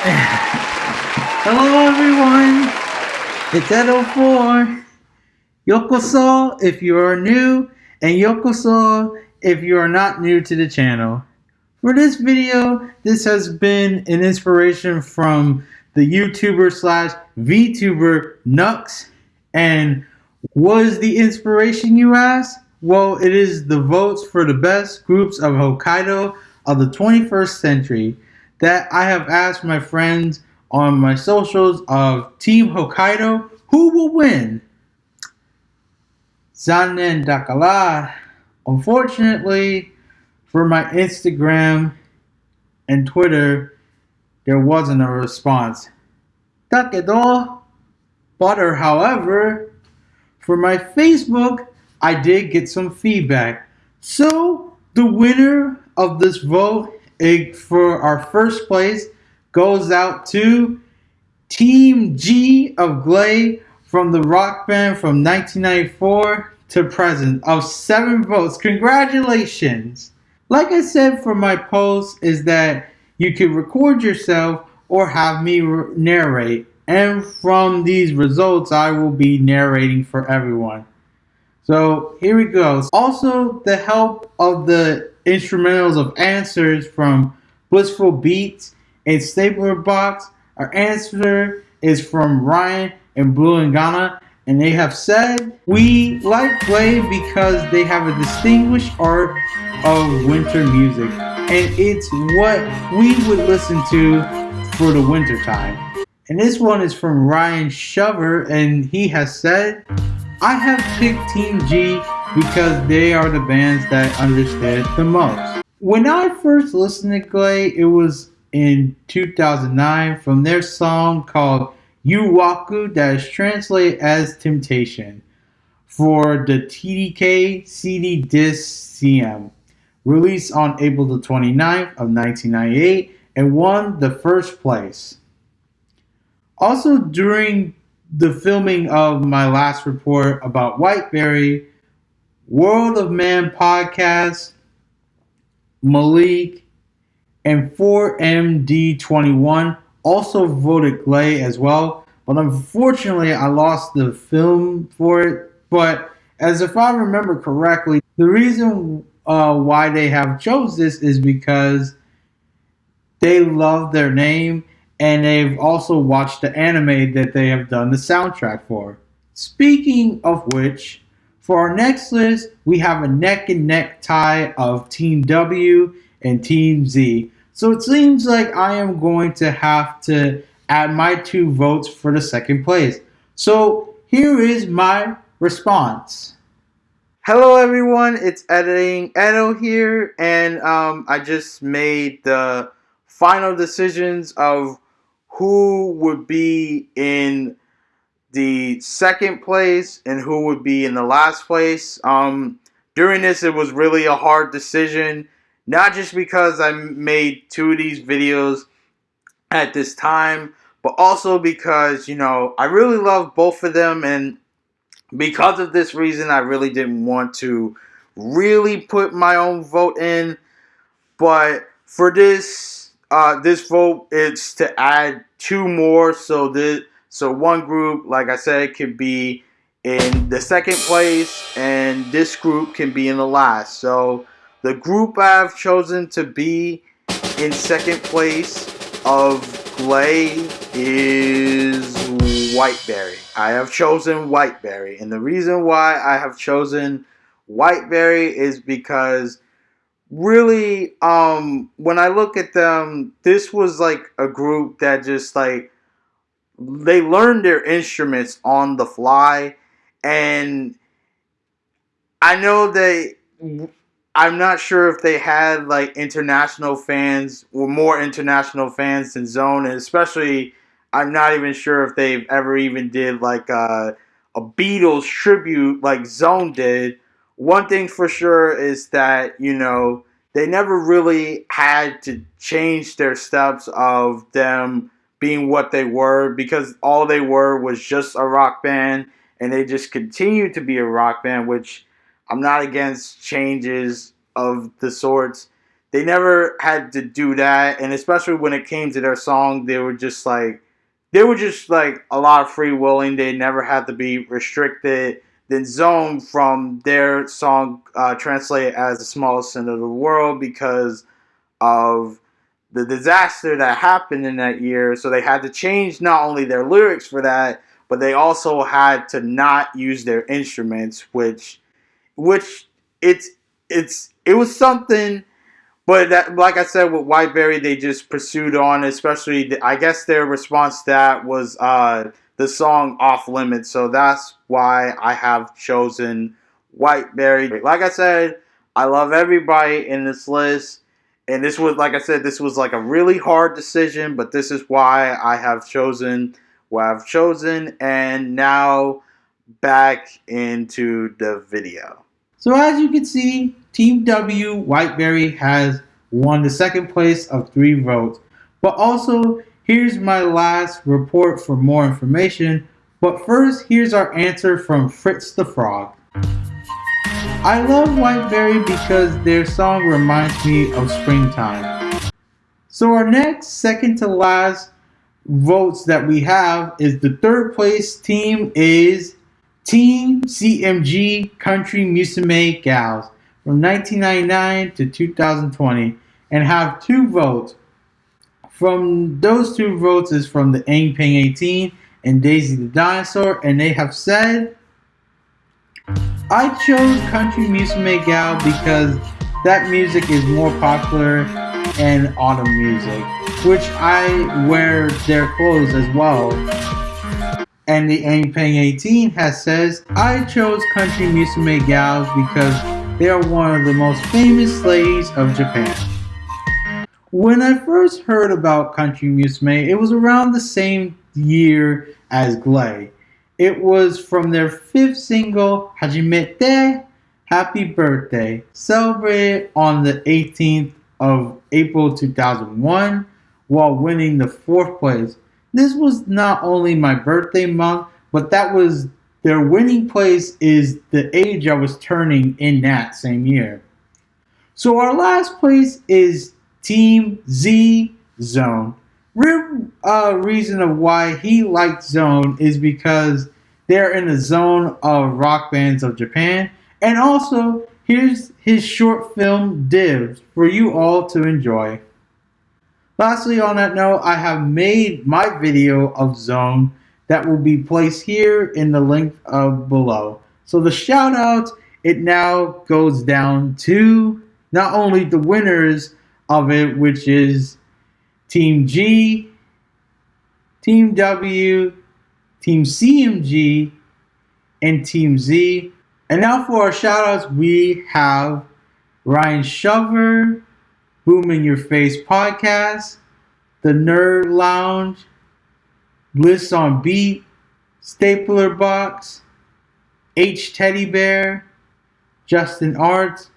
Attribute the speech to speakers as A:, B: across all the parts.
A: Hello everyone, it's Edo4. Yokoso if you are new, and Yokoso if you are not new to the channel. For this video, this has been an inspiration from the YouTuber slash VTuber Nux. And was the inspiration you ask? Well, it is the votes for the best groups of Hokkaido of the 21st century that I have asked my friends on my socials of Team Hokkaido who will win. Zanen Dakala. Unfortunately, for my Instagram and Twitter, there wasn't a response. Takedo. Butter, however, for my Facebook, I did get some feedback. So, the winner of this vote for our first place goes out to Team G of Glay from the rock band from 1994 to present of seven votes. Congratulations! Like I said for my post is that you can record yourself or have me narrate. And from these results, I will be narrating for everyone. So here we go. Also, the help of the instrumentals of answers from Blissful Beats and Stapler Box. Our answer is from Ryan and Blue and Ghana. And they have said, we like Glay because they have a distinguished art of winter music. And it's what we would listen to for the winter time. And this one is from Ryan Shover, and he has said, I have picked Team G because they are the bands that understood the most. When I first listened to Glay, it was in 2009 from their song called Yuwaku that is translated as Temptation for the TDK CD disc CM, released on April the 29th of 1998 and won the first place. Also during the filming of my last report about Whiteberry, World of Man podcast, Malik, and 4MD21 also voted Glay as well. But unfortunately, I lost the film for it. But as if I remember correctly, the reason uh, why they have chose this is because they love their name and they've also watched the anime that they have done the soundtrack for. Speaking of which, for our next list, we have a neck and neck tie of Team W and Team Z. So it seems like I am going to have to add my two votes for the second place. So here is my response. Hello everyone, it's Editing Edo here, and um, I just made the final decisions of who would be in the second place and who would be in the last place. Um, during this, it was really a hard decision, not just because I made two of these videos at this time, but also because, you know, I really love both of them. And because of this reason, I really didn't want to really put my own vote in. But for this uh, this vote is to add two more. So this, so one group, like I said, could be in the second place, and this group can be in the last. So the group I've chosen to be in second place of Glay is Whiteberry. I have chosen Whiteberry, and the reason why I have chosen Whiteberry is because really um when I look at them, this was like a group that just like they learned their instruments on the fly and I know they I'm not sure if they had like international fans or more international fans than Zone and especially I'm not even sure if they've ever even did like a, a Beatles tribute like Zone did. One thing for sure is that, you know, they never really had to change their steps of them being what they were because all they were was just a rock band and they just continued to be a rock band, which I'm not against changes of the sorts. they never had to do that, and especially when it came to their song, they were just like they were just like a lot of free willing. They never had to be restricted. Then Zone from their song uh, translated as the smallest sin of the world because of the disaster that happened in that year. So they had to change not only their lyrics for that, but they also had to not use their instruments, which, which it's it's it was something but that, like I said, with Whiteberry, they just pursued on. Especially, the, I guess their response to that was uh, the song "Off Limits." So that's why I have chosen Whiteberry. Like I said, I love everybody in this list, and this was, like I said, this was like a really hard decision. But this is why I have chosen what I've chosen, and now back into the video. So as you can see, Team W Whiteberry has won the second place of three votes. But also, here's my last report for more information. But first, here's our answer from Fritz the Frog. I love Whiteberry because their song reminds me of springtime. So our next second to last votes that we have is the third place team is Team CMG Country Musume Gals from 1999 to 2020 and have two votes. From those two votes is from the Aang Ping 18 and Daisy the Dinosaur and they have said I chose Country Musume Gal because that music is more popular and autumn music, which I wear their clothes as well. And the Aang Peng 18 has says, I chose Country Musume Gals because they are one of the most famous ladies of Japan. When I first heard about Country Musume, it was around the same year as Glay. It was from their fifth single, Hajimete, Happy Birthday, celebrated on the 18th of April 2001 while winning the fourth place this was not only my birthday month, but that was their winning place is the age I was turning in that same year. So our last place is Team Z Zone. Real uh, reason of why he liked Zone is because they're in the zone of rock bands of Japan. And also, here's his short film Divs for you all to enjoy. Lastly, on that note, I have made my video of Zone that will be placed here in the link of below. So the shout out, it now goes down to not only the winners of it, which is Team G, Team W, Team CMG, and Team Z. And now for our shout outs, we have Ryan Shover, Boom in Your Face podcast, The Nerd Lounge, Bliss on Beat, Stapler Box, H Teddy Bear, Justin Arts,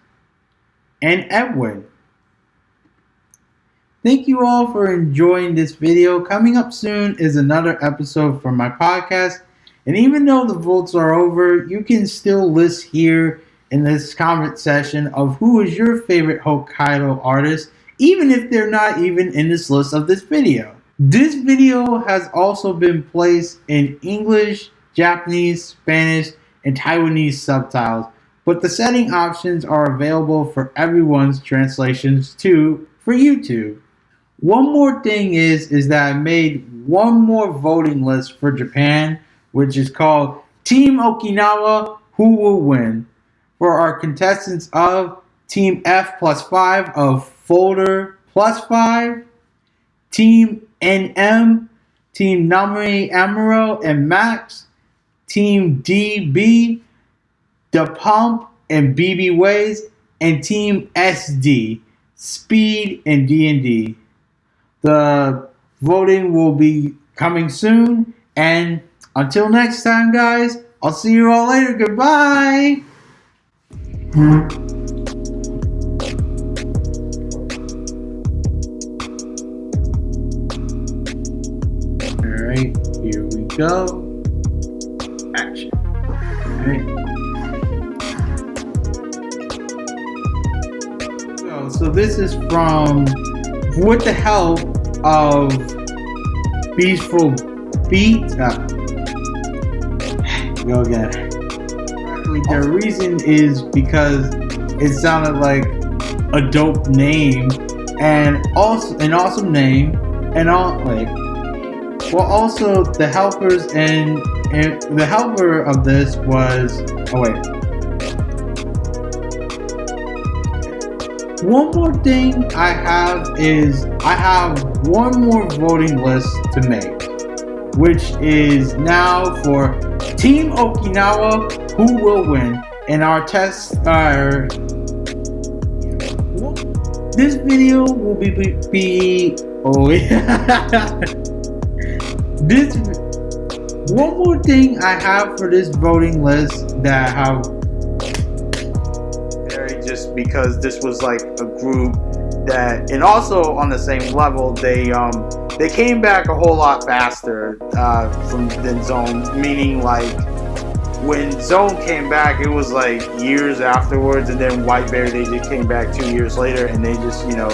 A: and Edwin. Thank you all for enjoying this video. Coming up soon is another episode from my podcast. And even though the votes are over, you can still list here in this comment section of who is your favorite Hokkaido artist, even if they're not even in this list of this video. This video has also been placed in English, Japanese, Spanish, and Taiwanese subtitles, but the setting options are available for everyone's translations too for YouTube. One more thing is, is that I made one more voting list for Japan, which is called Team Okinawa Who Will Win for our contestants of Team F plus 5 of Folder plus 5, Team NM, Team Namie Amuro and Max, Team DB, Da Pump and BB Ways, and Team SD, Speed and D&D. The voting will be coming soon, and until next time, guys, I'll see you all later. Goodbye. Alright, here we go. Action. Alright. So so this is from with the help of peaceful Beat. Go again. The reason is because it sounded like a dope name and also an awesome name and all like well also the helpers and, and the helper of this was oh wait one more thing I have is I have one more voting list to make which is now for Team Okinawa who will win. In our test uh, this video will be be, be oh yeah. This one more thing I have for this voting list that I have because this was like a group that and also on the same level they um they came back a whole lot faster uh, from than zone meaning like when Zone came back, it was like years afterwards, and then White Bear they just came back two years later, and they just you know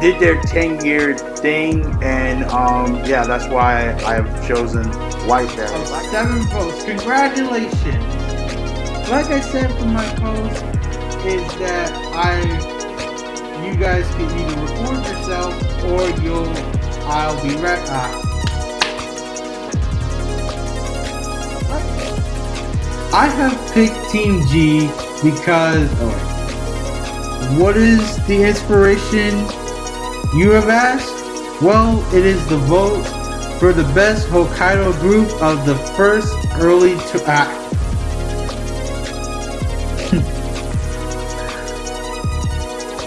A: did their 10 year thing, and um, yeah, that's why I've chosen White Bear. Seven votes, congratulations! Like I said from my post, is that I you guys can either record yourself or you'll I'll be right. Uh, I have picked Team G because oh, what is the inspiration you have asked? Well, it is the vote for the best Hokkaido group of the first early to act.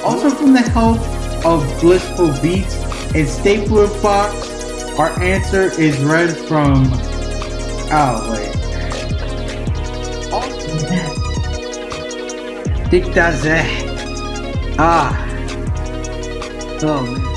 A: Also from the help of Blissful Beats and Stapler Fox, our answer is read from oh wait. Tic Tazé. Ah. Oh, man.